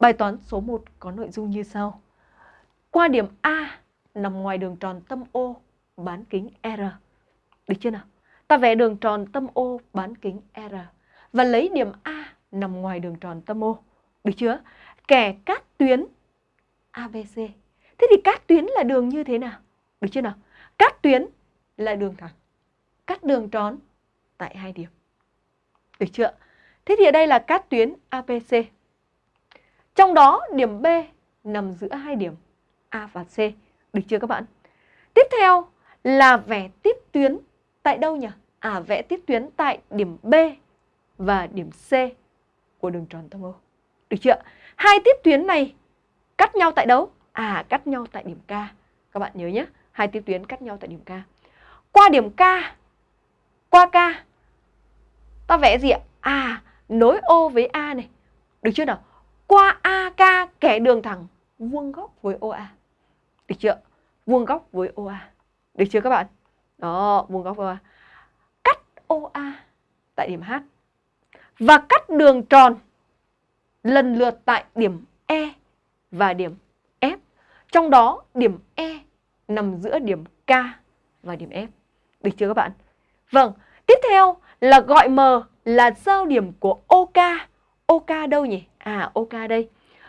Bài toán số 1 có nội dung như sau. Qua điểm A nằm ngoài đường tròn tâm O bán kính R. Được chưa nào? Ta vẽ đường tròn tâm O bán kính R và lấy điểm A nằm ngoài đường tròn tâm O. Được chưa? Kẻ cát tuyến ABC. Thế thì cát tuyến là đường như thế nào? Được chưa nào? Cát tuyến là đường thẳng. Cắt đường tròn tại hai điểm. Được chưa? Thế thì ở đây là cát tuyến ABC. Trong đó điểm B nằm giữa hai điểm A và C. Được chưa các bạn? Tiếp theo là vẽ tiếp tuyến tại đâu nhỉ? À vẽ tiếp tuyến tại điểm B và điểm C của đường tròn tâm O. Được chưa? Hai tiếp tuyến này cắt nhau tại đâu? À cắt nhau tại điểm K. Các bạn nhớ nhé, hai tiếp tuyến cắt nhau tại điểm K. Qua điểm K, qua K, ta vẽ gì ạ? À, nối O với A này. Được chưa nào? Qua AK kẻ đường thẳng vuông góc với OA. Được chưa? Vuông góc với OA. Được chưa các bạn? Đó, vuông góc với OA. Cắt OA tại điểm H. Và cắt đường tròn lần lượt tại điểm E và điểm F. Trong đó điểm E nằm giữa điểm K và điểm F. Được chưa các bạn? Vâng, tiếp theo là gọi M là giao điểm của OK. OK đâu nhỉ? À OK đây.